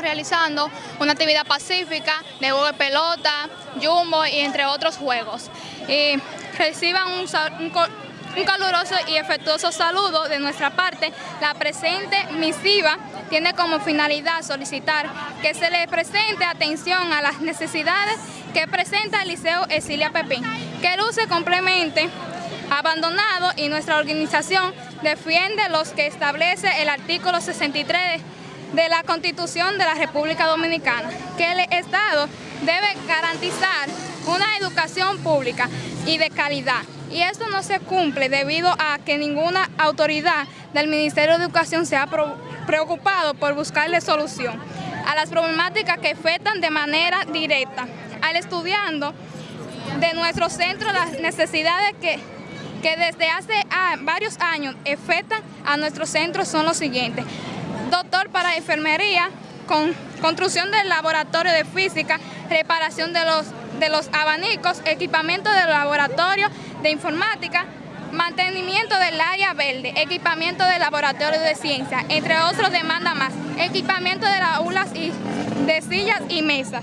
realizando una actividad pacífica de juego de pelota, jumbo y entre otros juegos. Y reciban un, caluroso y efectuoso saludo de nuestra parte. La presente misiva tiene como finalidad solicitar que se le presente atención a las necesidades que presenta el Liceo Esilia Pepín, que luce complemente abandonado y nuestra organización defiende los que establece el artículo 63 de la Constitución de la República Dominicana, que el Estado debe garantizar una educación pública y de calidad. Y esto no se cumple debido a que ninguna autoridad del Ministerio de Educación se ha preocupado por buscarle solución a las problemáticas que afectan de manera directa al estudiando de nuestro centro las necesidades que, que desde hace varios años afectan a nuestro centro son los siguientes. Doctor para enfermería, con construcción del laboratorio de física, reparación de los, de los abanicos, equipamiento del laboratorio de informática, mantenimiento del área verde, equipamiento del laboratorio de ciencia, entre otros demanda más, equipamiento de las aulas y de sillas y mesas.